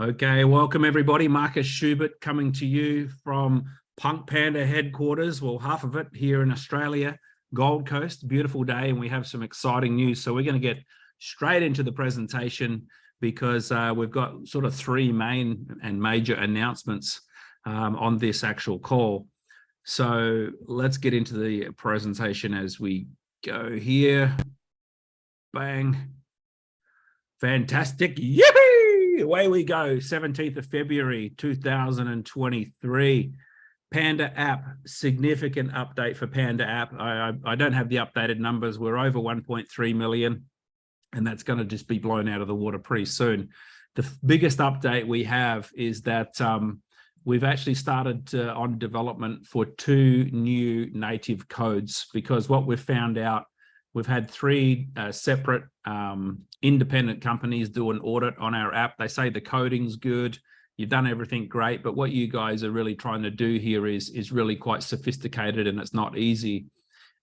Okay, welcome everybody. Marcus Schubert coming to you from Punk Panda headquarters. Well, half of it here in Australia, Gold Coast, beautiful day, and we have some exciting news. So we're going to get straight into the presentation because uh, we've got sort of three main and major announcements um, on this actual call. So let's get into the presentation as we go here. Bang. Fantastic. Yippee! Away we go 17th of february 2023 panda app significant update for panda app. I, I, I don't have the updated numbers. We're over 1.3 million and that's going to just be blown out of the water pretty soon. The biggest update we have is that um, we've actually started uh, on development for two new native codes because what we've found out We've had three uh, separate um, independent companies do an audit on our app. They say the coding's good, you've done everything great, but what you guys are really trying to do here is, is really quite sophisticated and it's not easy.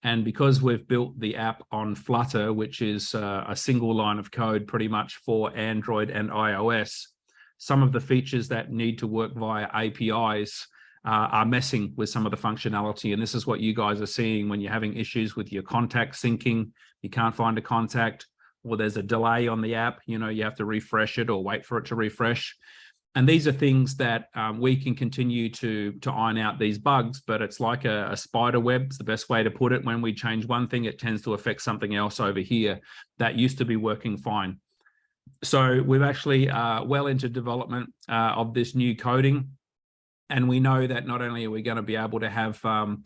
And because we've built the app on Flutter, which is uh, a single line of code pretty much for Android and iOS, some of the features that need to work via APIs uh, are messing with some of the functionality. And this is what you guys are seeing when you're having issues with your contact syncing, you can't find a contact, or there's a delay on the app, you know, you have to refresh it or wait for it to refresh. And these are things that um, we can continue to, to iron out these bugs, but it's like a, a spider web, it's the best way to put it. When we change one thing, it tends to affect something else over here that used to be working fine. So we've actually uh, well into development uh, of this new coding. And we know that not only are we going to be able to have um,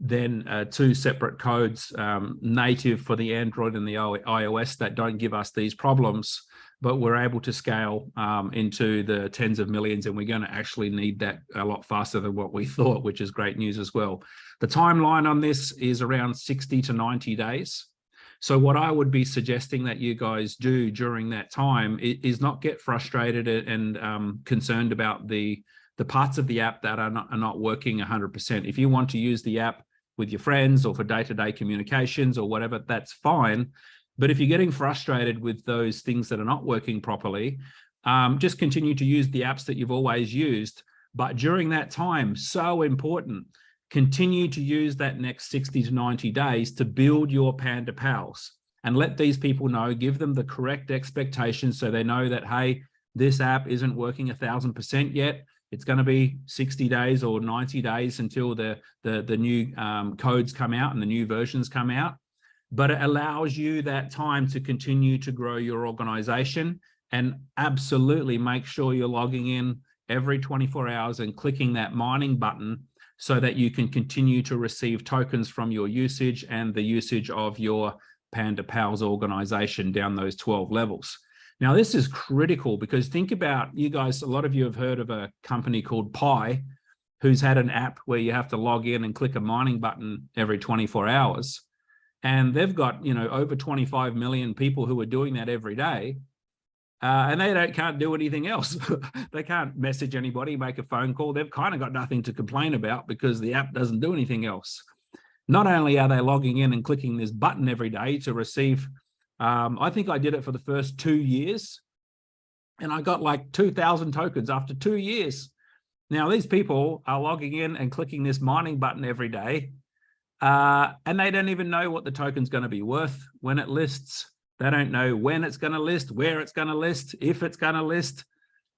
then uh, two separate codes um, native for the Android and the iOS that don't give us these problems, but we're able to scale um, into the tens of millions and we're going to actually need that a lot faster than what we thought, which is great news as well. The timeline on this is around 60 to 90 days. So what I would be suggesting that you guys do during that time is not get frustrated and um, concerned about the the parts of the app that are not, are not working 100%. If you want to use the app with your friends or for day-to-day -day communications or whatever, that's fine. But if you're getting frustrated with those things that are not working properly, um, just continue to use the apps that you've always used. But during that time, so important, continue to use that next 60 to 90 days to build your Panda Pals and let these people know, give them the correct expectations so they know that, hey, this app isn't working a thousand percent yet it's going to be 60 days or 90 days until the, the, the new um, codes come out and the new versions come out. But it allows you that time to continue to grow your organization and absolutely make sure you're logging in every 24 hours and clicking that mining button so that you can continue to receive tokens from your usage and the usage of your Panda Pals organization down those 12 levels. Now, this is critical because think about you guys, a lot of you have heard of a company called Pi, who's had an app where you have to log in and click a mining button every 24 hours. And they've got, you know, over 25 million people who are doing that every day. Uh, and they don't can't do anything else. they can't message anybody, make a phone call. They've kind of got nothing to complain about because the app doesn't do anything else. Not only are they logging in and clicking this button every day to receive um, I think I did it for the first two years and I got like 2000 tokens after two years. Now these people are logging in and clicking this mining button every day uh, and they don't even know what the token's going to be worth when it lists. They don't know when it's going to list, where it's going to list, if it's going to list.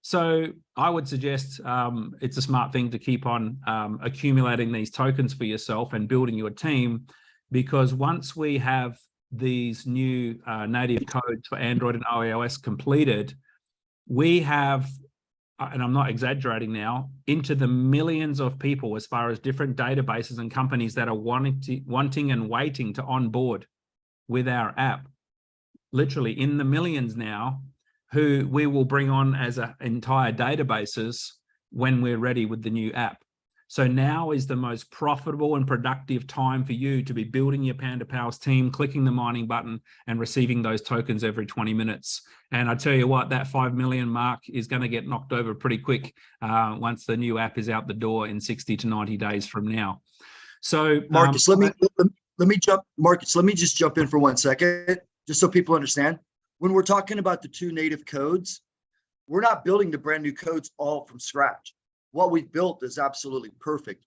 So I would suggest um, it's a smart thing to keep on um, accumulating these tokens for yourself and building your team because once we have these new uh, native codes for Android and iOS completed, we have, uh, and I'm not exaggerating now, into the millions of people as far as different databases and companies that are wanting, to, wanting and waiting to onboard with our app, literally in the millions now, who we will bring on as a, entire databases when we're ready with the new app. So now is the most profitable and productive time for you to be building your Panda Pals team, clicking the mining button and receiving those tokens every 20 minutes. And I tell you what, that 5 million mark is going to get knocked over pretty quick uh, once the new app is out the door in 60 to 90 days from now. So Marcus, um, let me let me jump, Marcus, let me just jump in for one second, just so people understand. When we're talking about the two native codes, we're not building the brand new codes all from scratch. What we've built is absolutely perfect.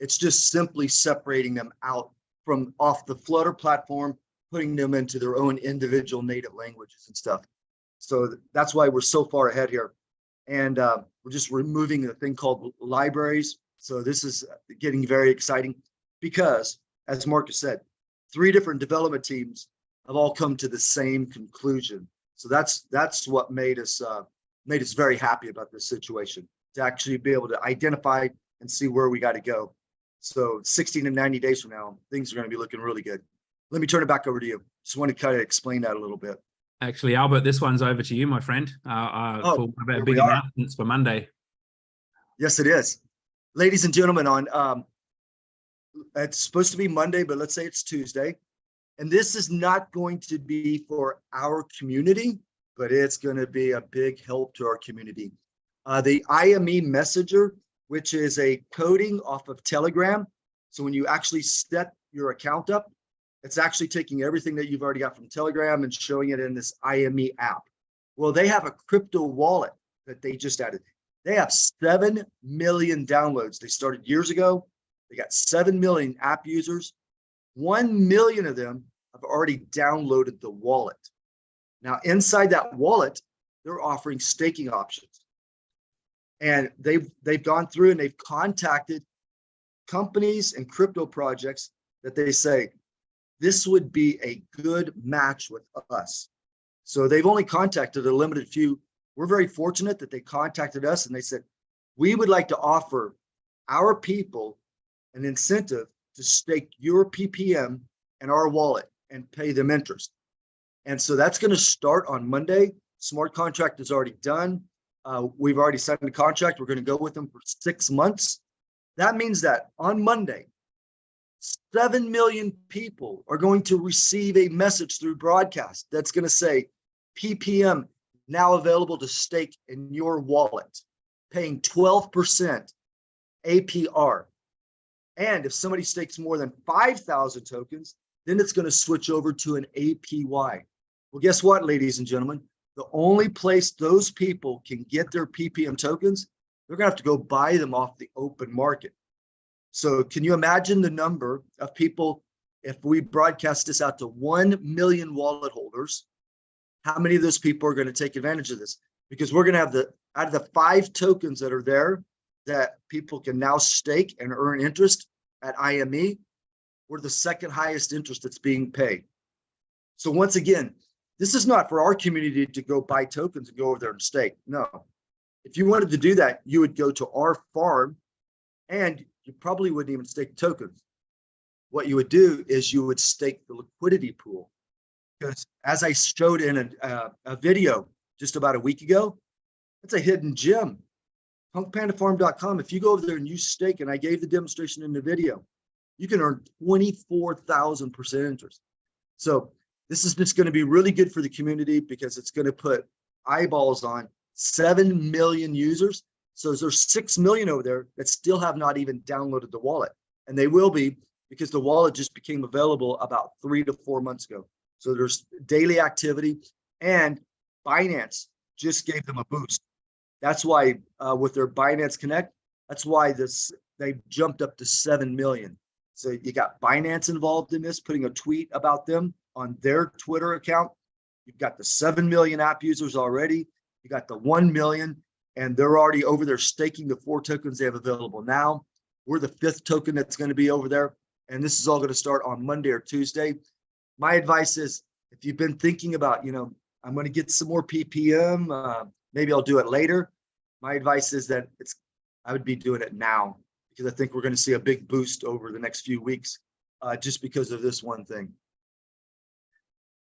It's just simply separating them out from off the Flutter platform, putting them into their own individual native languages and stuff. So that's why we're so far ahead here. And uh, we're just removing the thing called libraries. So this is getting very exciting because, as Marcus said, three different development teams have all come to the same conclusion. So that's that's what made us uh, made us very happy about this situation to actually be able to identify and see where we got to go. So 60 to 90 days from now, things are going to be looking really good. Let me turn it back over to you. Just want to kind of explain that a little bit. Actually, Albert, this one's over to you, my friend. Uh, uh, Oh, for one of our big announcements for Monday. Yes, it is. Ladies and gentlemen, on um, it's supposed to be Monday, but let's say it's Tuesday. And this is not going to be for our community, but it's going to be a big help to our community. Uh, the IME Messenger, which is a coding off of Telegram. So when you actually set your account up, it's actually taking everything that you've already got from Telegram and showing it in this IME app. Well, they have a crypto wallet that they just added. They have 7 million downloads. They started years ago. They got 7 million app users. 1 million of them have already downloaded the wallet. Now, inside that wallet, they're offering staking options. And they've they've gone through and they've contacted companies and crypto projects that they say this would be a good match with us. So they've only contacted a limited few we're very fortunate that they contacted us and they said, we would like to offer our people an incentive to stake your PPM in our wallet and pay them interest. And so that's going to start on Monday. Smart contract is already done. Uh, we've already signed a contract. We're going to go with them for six months. That means that on Monday, 7 million people are going to receive a message through broadcast that's going to say PPM now available to stake in your wallet, paying 12% APR. And if somebody stakes more than 5,000 tokens, then it's going to switch over to an APY. Well, guess what, ladies and gentlemen? The only place those people can get their PPM tokens, they're to have to go buy them off the open market. So can you imagine the number of people if we broadcast this out to 1 million wallet holders? how many of those people are to take advantage of this? Because we're to have the out of the five tokens that are there that people can now stake and earn interest at IME, we're the second highest interest that's being paid. So once again, this is not for our community to go buy tokens and go over there and stake. No. If you wanted to do that, you would go to our farm and you probably wouldn't even stake tokens. What you would do is you would stake the liquidity pool because as I showed in a, uh, a video just about a week ago, it's a hidden gem. Punkpandafarm.com. If you go over there and you stake, and I gave the demonstration in the video, you can earn 24,000% interest. So this is just going to be really good for the community because it's going to put eyeballs on 7 million users. So there's 6 million over there that still have not even downloaded the wallet. And they will be because the wallet just became available about three to four months ago. So there's daily activity and Binance just gave them a boost. That's why uh, with their Binance Connect, that's why this they jumped up to 7 million. So you got Binance involved in this, putting a tweet about them on their Twitter account. You've got the 7 million app users already. You got the 1 million, and they're already over there staking the four tokens they have available now. We're the fifth token that's going to be over there. And this is all going to start on Monday or Tuesday my advice is if you've been thinking about, you know, I'm going to get some more PPM, uh, maybe I'll do it later. My advice is that it's, I would be doing it now because I think we're going to see a big boost over the next few weeks uh, just because of this one thing.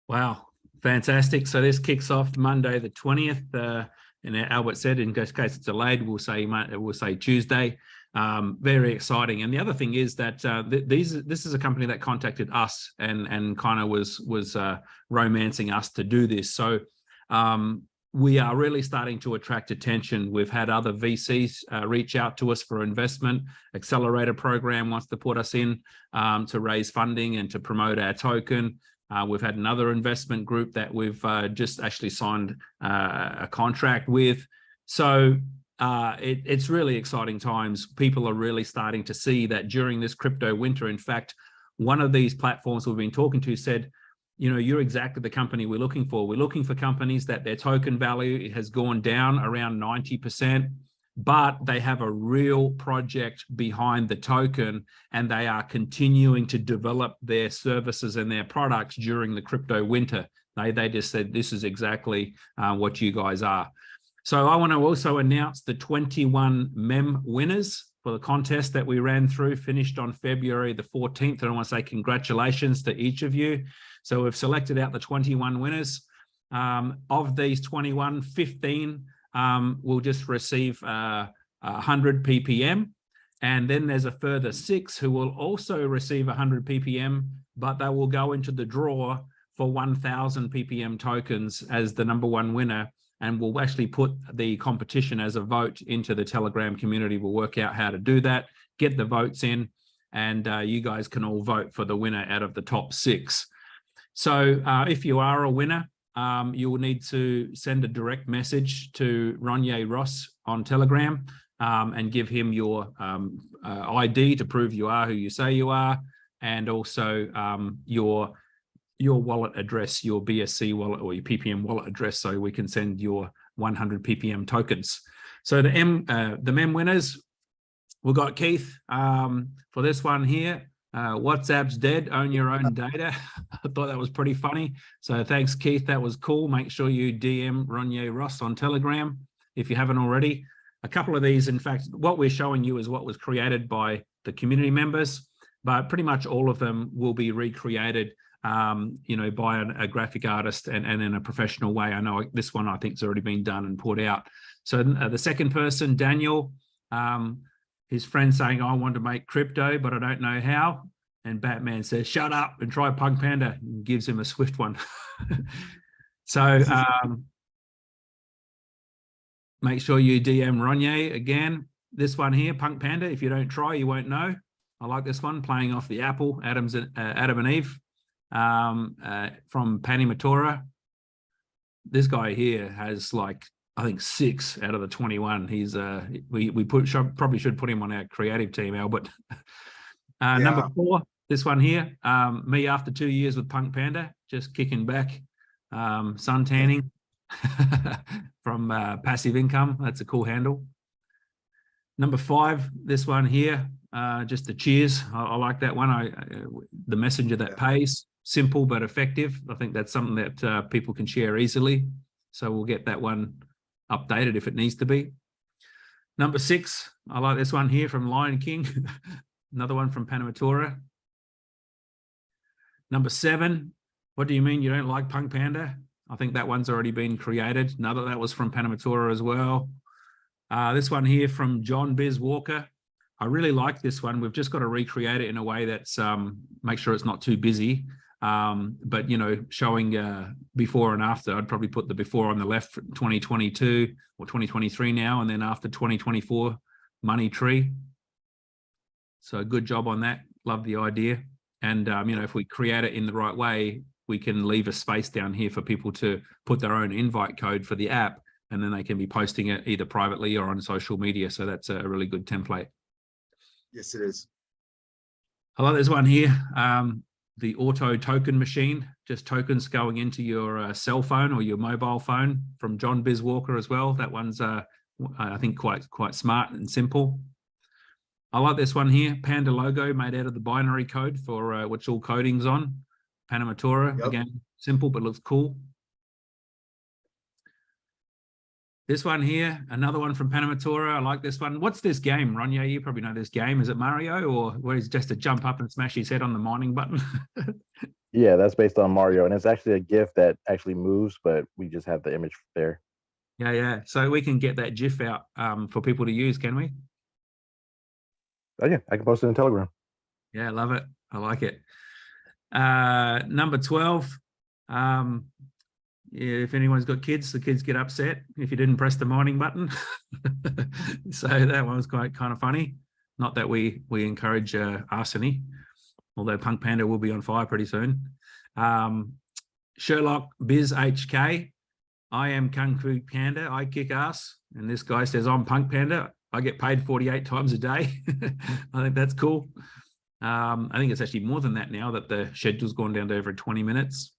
Wow, fantastic. So this kicks off Monday, the 20th. Uh, and Albert said, in case it's delayed, we'll say we'll say Tuesday. Um, very exciting. And the other thing is that uh, th these this is a company that contacted us and and kind of was was uh, romancing us to do this. So um, we are really starting to attract attention. We've had other VCs uh, reach out to us for investment. Accelerator program wants to put us in um, to raise funding and to promote our token. Uh, we've had another investment group that we've uh, just actually signed uh, a contract with. So uh, it, it's really exciting times. People are really starting to see that during this crypto winter. In fact, one of these platforms we've been talking to said, you know, you're exactly the company we're looking for. We're looking for companies that their token value has gone down around 90%, but they have a real project behind the token and they are continuing to develop their services and their products during the crypto winter. They, they just said, this is exactly uh, what you guys are. So I want to also announce the 21 meme winners for the contest that we ran through, finished on February the 14th. And I want to say congratulations to each of you. So we've selected out the 21 winners. Um, of these 21, 15 um, will just receive uh, 100 ppm. And then there's a further six who will also receive 100 ppm, but they will go into the draw for 1000 ppm tokens as the number one winner and we'll actually put the competition as a vote into the Telegram community. We'll work out how to do that, get the votes in, and uh, you guys can all vote for the winner out of the top six. So uh, if you are a winner, um, you will need to send a direct message to Ronye Ross on Telegram um, and give him your um, uh, ID to prove you are who you say you are, and also um, your your wallet address, your BSC wallet or your PPM wallet address, so we can send your 100 PPM tokens. So the M, uh, the meme winners, we've got Keith um, for this one here. Uh, WhatsApp's dead, own your own data. I thought that was pretty funny. So thanks, Keith. That was cool. Make sure you DM Ronye Ross on Telegram if you haven't already. A couple of these, in fact, what we're showing you is what was created by the community members, but pretty much all of them will be recreated um, you know, by an, a graphic artist and, and in a professional way. I know this one I think has already been done and put out. So uh, the second person, Daniel, um, his friend saying, I want to make crypto, but I don't know how. And Batman says, shut up and try Punk Panda and gives him a swift one. so um, make sure you DM Ronye again. This one here, Punk Panda, if you don't try, you won't know. I like this one, playing off the apple, Adam's, uh, Adam and Eve um, uh, from Panamatora. This guy here has like, I think six out of the 21. He's uh, we, we put should, probably should put him on our creative team, Albert. uh, yeah. Number four, this one here, um, me after two years with Punk Panda, just kicking back, um, sun tanning from uh, passive income. That's a cool handle. Number five, this one here, uh, just the cheers. I, I like that one. I, I, the messenger that pays simple but effective. I think that's something that uh, people can share easily. So we'll get that one updated if it needs to be. Number six, I like this one here from Lion King. Another one from Panamatora. Number seven, what do you mean you don't like Punk Panda? I think that one's already been created. Another that was from Panamatora as well. Uh, this one here from John Biz Walker. I really like this one. We've just got to recreate it in a way that's um, make sure it's not too busy. Um, but, you know, showing uh, before and after, I'd probably put the before on the left 2022 or 2023 now, and then after 2024 money tree. So good job on that. Love the idea. And, um, you know, if we create it in the right way, we can leave a space down here for people to put their own invite code for the app, and then they can be posting it either privately or on social media. So that's a really good template. Yes, it is. I like this one here. Um, the auto token machine, just tokens going into your uh, cell phone or your mobile phone from John Bizwalker as well. That one's, uh, I think, quite quite smart and simple. I like this one here, Panda logo made out of the binary code for uh, which all coding's on. Panamatora, yep. again, simple but looks cool. This one here, another one from Panamatora. I like this one. What's this game, Ronye? You probably know this game. Is it Mario or where he's just to jump up and smash his head on the mining button? yeah, that's based on Mario. And it's actually a GIF that actually moves, but we just have the image there. Yeah, yeah. So we can get that GIF out um, for people to use, can we? Oh, yeah, I can post it in Telegram. Yeah, I love it. I like it. Uh, number 12, um, if anyone's got kids, the kids get upset if you didn't press the mining button. so that one was quite kind of funny. Not that we we encourage uh, arsony, although Punk Panda will be on fire pretty soon. Um, Sherlock Biz HK. I am Kung Fu Panda. I kick ass. And this guy says, I'm Punk Panda. I get paid 48 times a day. I think that's cool. Um, I think it's actually more than that now that the schedule's gone down to over 20 minutes.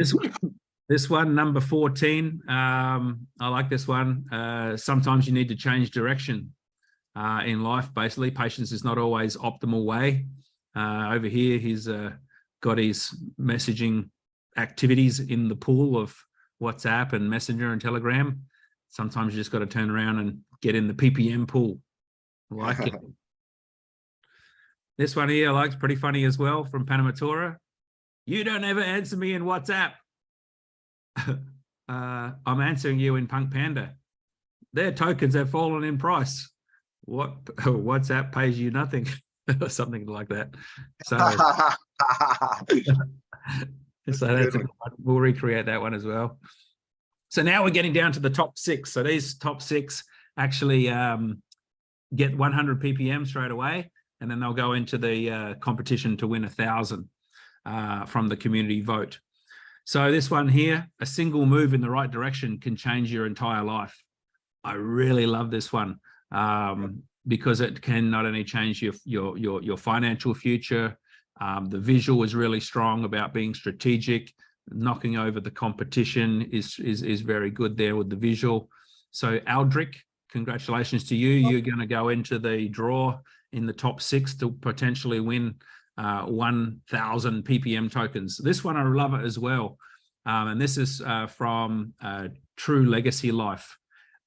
This, this one, number 14, um, I like this one. Uh, sometimes you need to change direction uh, in life, basically. Patience is not always optimal way. Uh, over here, he's uh, got his messaging activities in the pool of WhatsApp and Messenger and Telegram. Sometimes you just got to turn around and get in the PPM pool. I like it. This one here I like, pretty funny as well from Panamatora. You don't ever answer me in WhatsApp. uh, I'm answering you in Punk Panda. Their tokens have fallen in price. What WhatsApp pays you nothing, or something like that. So, so that's a we'll recreate that one as well. So now we're getting down to the top six. So these top six actually um, get 100 ppm straight away, and then they'll go into the uh, competition to win a thousand uh, from the community vote. So this one here, a single move in the right direction can change your entire life. I really love this one um, because it can not only change your your your, your financial future, um, the visual is really strong about being strategic, knocking over the competition is is is very good there with the visual. So Aldrich, congratulations to you. You're going to go into the draw in the top six to potentially win uh, 1,000 ppm tokens. This one I love it as well. Um, and this is uh, from uh, True Legacy Life.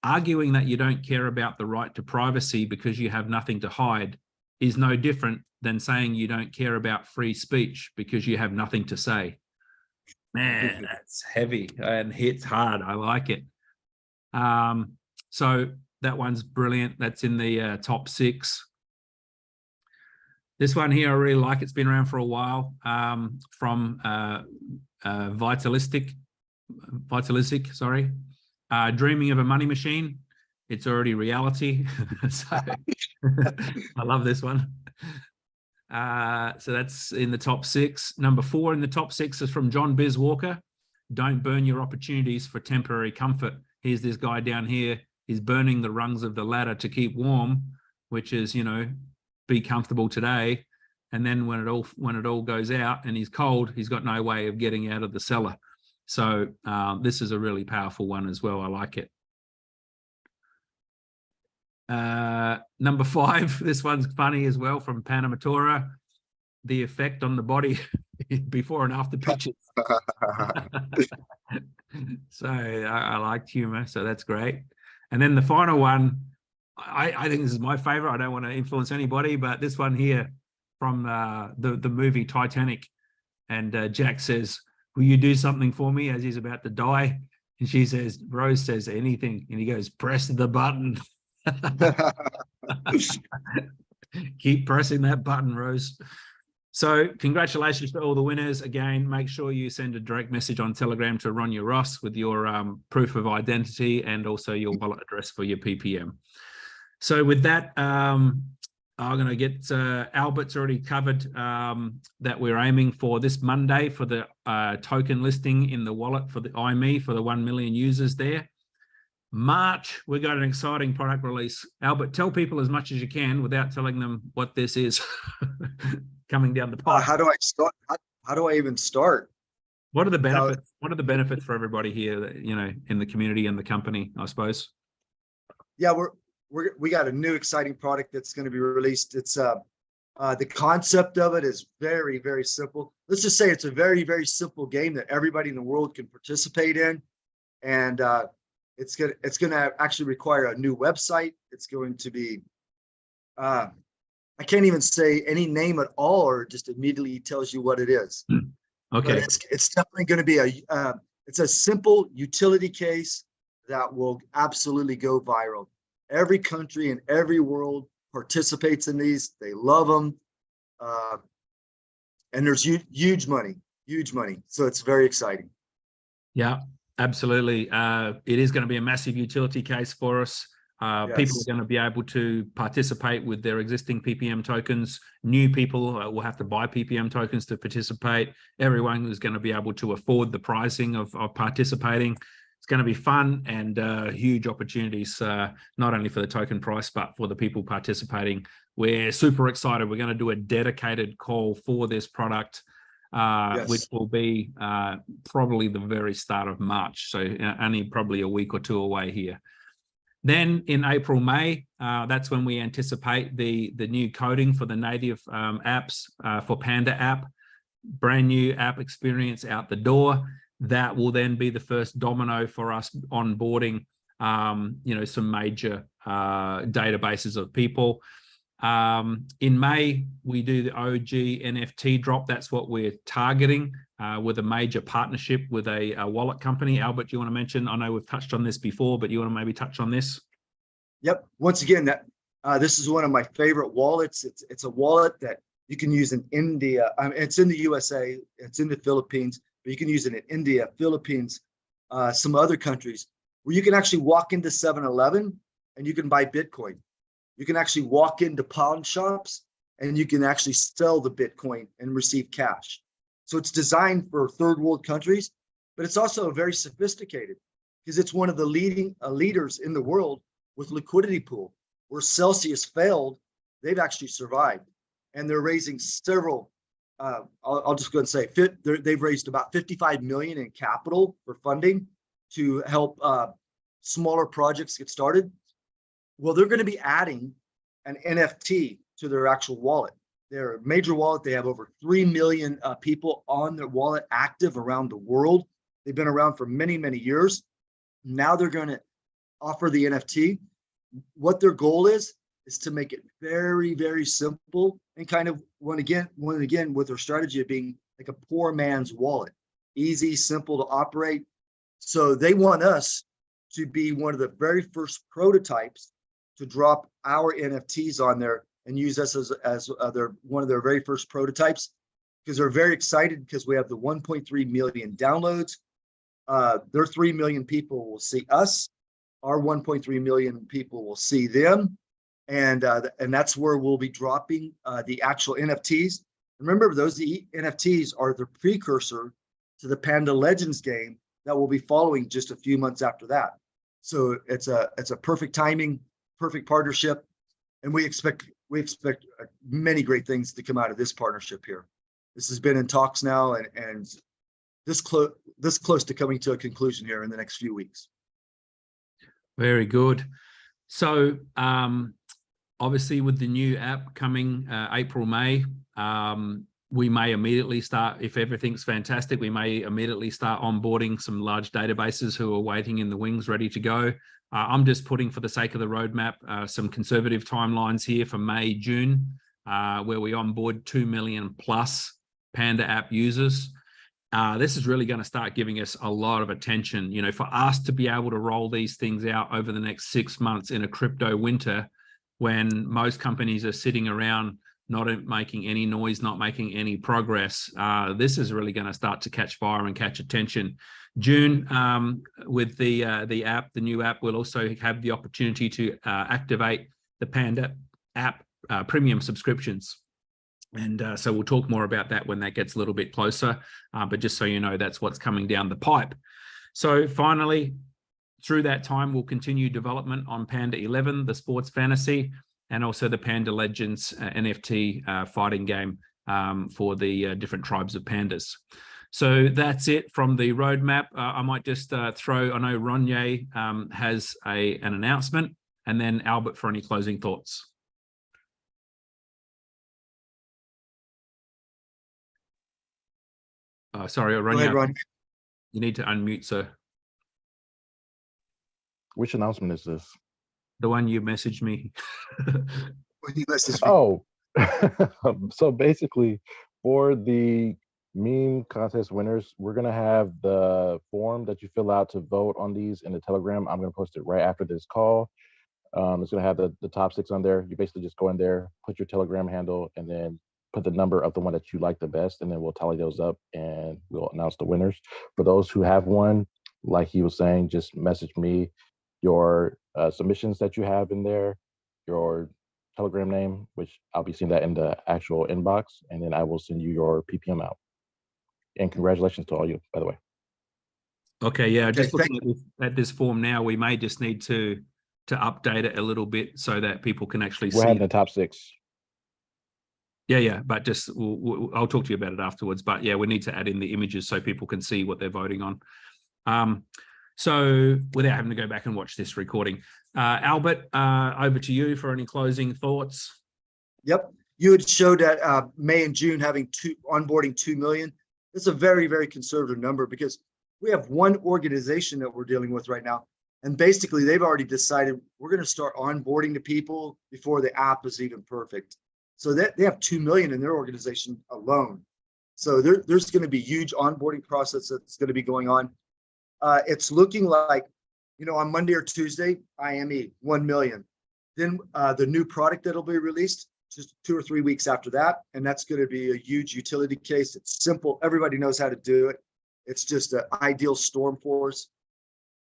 Arguing that you don't care about the right to privacy because you have nothing to hide is no different than saying you don't care about free speech because you have nothing to say. Man, that's heavy and hits hard. I like it. Um, so that one's brilliant. That's in the uh, top six. This one here, I really like. It's been around for a while um, from uh, uh, Vitalistic, Vitalistic, sorry. Uh, Dreaming of a Money Machine. It's already reality. so I love this one. Uh, so that's in the top six. Number four in the top six is from John Biz Walker. Don't burn your opportunities for temporary comfort. Here's this guy down here. He's burning the rungs of the ladder to keep warm, which is, you know, be comfortable today. And then when it all when it all goes out and he's cold, he's got no way of getting out of the cellar. So uh, this is a really powerful one as well. I like it. Uh, number five, this one's funny as well from Panamatora. The effect on the body before and after pictures. so I, I liked humor, so that's great. And then the final one, I, I think this is my favorite. I don't want to influence anybody, but this one here from uh, the, the movie Titanic. And uh, Jack says, will you do something for me as he's about to die? And she says, Rose says anything. And he goes, press the button. Keep pressing that button, Rose. So congratulations to all the winners. Again, make sure you send a direct message on Telegram to Ronye Ross with your um, proof of identity and also your wallet address for your PPM. So with that, um, I'm going to get uh, Albert's already covered um, that we're aiming for this Monday for the uh, token listing in the wallet for the IME for the 1 million users there. March, we've got an exciting product release. Albert, tell people as much as you can without telling them what this is coming down the Uh, pipe. how do I start? How, how do I even start? What are the Now- benefits? What are the benefits for everybody here, that, you know, in the community and the company, I suppose? Yeah, we're, we're, we got a new exciting product that's going to be released. It's, uh, uh, the concept of it is very, very simple. Let's just say it's a very, very simple game that everybody in the world can participate in. And, uh, it's gonna, it's gonna actually require a new website. It's going to be, uh, I can't even say any name at all, or just immediately tells you what it is. But Okay, it's, it's definitely going to be a, uh, it's a simple utility case that will absolutely go viral. Every country in every world participates in these. They love them. Uh, and there's huge, huge money, huge money. So it's very exciting. yeah, absolutely. Uh, it is going to be a massive utility case for us. Uh, People are going to be able to participate with their existing PPM tokens. New people uh, will have to buy PPM tokens to participate. Everyone is going to be able to afford the pricing of, of participating. It's going to be fun and uh, huge opportunities, uh, not only for the token price, but for the people participating. We're super excited. We're going to do a dedicated call for this product, uh, Yes. which will be uh, probably the very start of March. So uh, only probably a week or two away here. Then in April, May, uh, that's when we anticipate the, the new coding for the native um, apps uh, for Panda app, brand new app experience out the door. That will then be the first domino for us onboarding, um, you know, some major uh, databases of people. Um, in May, we do the OG NFT drop. That's what we're targeting uh, with a major partnership with a, a wallet company. Albert, do you want to mention? I know we've touched on this before, but you want to maybe touch on this? Yep. Once again, that uh, this is one of my favorite wallets. It's it's a wallet that you can use in India. It's in the USA. It's in the Philippines, but you can use it in India, Philippines, uh, some other countries where you can actually walk into 7-Eleven and you can buy Bitcoin. You can actually walk into pawn shops and you can actually sell the Bitcoin and receive cash. So it's designed for third world countries, but it's also very sophisticated because it's one of the leading uh, leaders in the world with liquidity pool. Where Celsius failed, they've actually survived, and they're raising several. Uh, I'll, I'll just go and say, fit, they've raised about 55 million in capital for funding to help uh, smaller projects get started. Well, they're going to be adding an NFT to their actual wallet. They're a major wallet. They have over 3 million uh, people on their wallet active around the world. They've been around for many, many years. Now they're going to offer the NFT. What their goal is, is to make it very, very simple and kind of one again, one again with their strategy of being like a poor man's wallet, easy, simple to operate. So they want us to be one of the very first prototypes to drop our NFTs on there and use us as, as uh, their, one of their very first prototypes because they're very excited because we have the 1.3 million downloads. Uh, their 3 million people will see us. Our 1.3 million people will see them. And, uh, and that's where we'll be dropping uh, the actual NFTs. Remember, those NFTs are the precursor to the Panda Legends game that will be following just a few months after that. So it's a it's a perfect timing, perfect partnership, and we expect we expect uh, many great things to come out of this partnership here. This has been in talks now, and and this close this close to coming to a conclusion here in the next few weeks. Very good. So um, obviously with the new app coming uh, April, May, um, we may immediately start, if everything's fantastic, we may immediately start onboarding some large databases who are waiting in the wings, ready to go. Uh, I'm just putting for the sake of the roadmap, uh, some conservative timelines here for May, June, uh, where we onboard 2 million plus Panda app users uh, this is really going to start giving us a lot of attention. You know, for us to be able to roll these things out over the next six months in a crypto winter, when most companies are sitting around not making any noise, not making any progress, uh, this is really going to start to catch fire and catch attention. June, um, with the uh, the app, the new app, we'll also have the opportunity to uh, activate the Panda app uh, premium subscriptions. And uh, so we'll talk more about that when that gets a little bit closer. Uh, but just so you know, that's what's coming down the pipe. So finally, through that time, we'll continue development on Panda 11, the sports fantasy, and also the Panda Legends uh, NFT uh, fighting game um, for the uh, different tribes of pandas. So that's it from the roadmap. Uh, I might just uh, throw, I know Ronye um, has a, an announcement, and then Albert for any closing thoughts. Uh, sorry, ahead, Ronye, Ron. you need to unmute, sir. Which announcement is this? The one you messaged me. When you message me. Oh, so basically for the meme contest winners, we're gonna have the form that you fill out to vote on these in the Telegram. I'm gonna post it right after this call. Um, it's gonna have the, the top six on there. You basically just go in there, put your Telegram handle, and then put the number of the one that you like the best, and then we'll tally those up and we'll announce the winners. For those who have one, like he was saying, just message me your uh, submissions that you have in there, your Telegram name, which I'll be seeing that in the actual inbox, and then I will send you your PPM out. And congratulations to all you, by the way. Okay, yeah, Okay, just thank- looking at this, at this form now, we may just need to, to update it a little bit so that people can actually We're see. having the top six. Yeah, yeah, but just, we'll, we'll- I'll talk to you about it afterwards, but yeah, we need to add in the images so people can see what they're voting on. Um, so without having to go back and watch this recording, uh, Albert, uh, over to you for any closing thoughts. Yep, you had showed that uh, May and June having two, onboarding 2 million. It's a very, very conservative number because we have one organization that we're dealing with right now. And basically, they've already decided we're going to start onboarding the people before the app is even perfect. So that they have 2 million in their organization alone. So there, there's going to be huge onboarding process that's going to be going on. Uh, it's looking like, you know, on Monday or Tuesday, IME 1 million. Then uh, the new product that'll be released just two or three weeks after that. And that's going to be a huge utility case. It's simple. Everybody knows how to do it. It's just an ideal storm for us.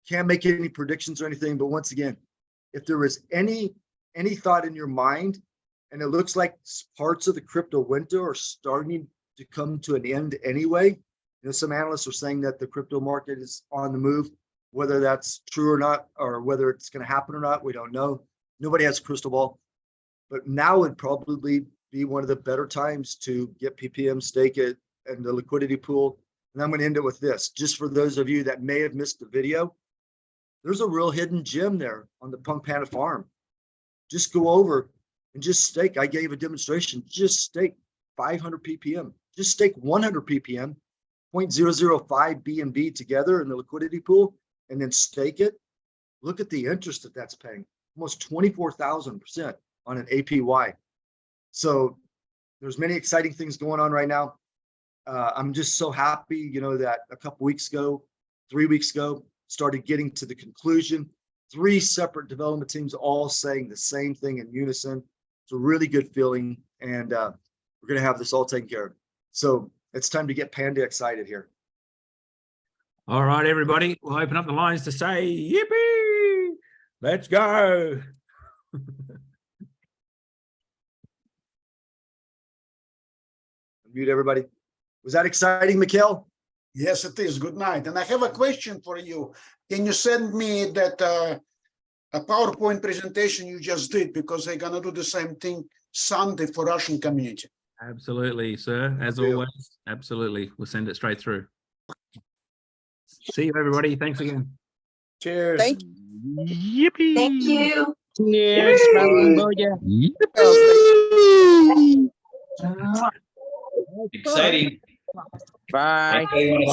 Can't make any predictions or anything, but once again, if there was any, any thought in your mind, and it looks like parts of the crypto winter are starting to come to an end anyway. You know, some analysts are saying that the crypto market is on the move. Whether that's true or not, or whether it's going to happen or not, we don't know. Nobody has a crystal ball. But now would probably be one of the better times to get PPM stake it and the liquidity pool. And I'm going to end it with this, just for those of you that may have missed the video. There's a real hidden gem there on the Punk Panda farm. Just go over and just stake. I gave a demonstration, just stake 500 ppm, just stake 100 ppm, 0.005 BNB together in the liquidity pool, and then stake it. Look at the interest that that's paying, almost 24,000% on an APY. So there's many exciting things going on right now. Uh, I'm just so happy, you know, that a couple weeks ago, three weeks ago, started getting to the conclusion. Three separate development teams all saying the same thing in unison. It's a really good feeling, and uh, we're gonna have this all taken care of. So it's time to get Panda excited here. All right, everybody, we'll open up the lines to say yippee. Let's go. Mute everybody. Was that exciting, Mikhail? Yes, it is. Good night. And I have a question for you. Can you send me that uh, a PowerPoint presentation you just did because they're gonna do the same thing Sunday for Russian community. Absolutely, sir. As Deal. always, absolutely. We'll send it straight through. See you, everybody. Thanks again. Cheers. Thank Yippee. Thank you. Yes, Exciting. Bye. Anybody wanna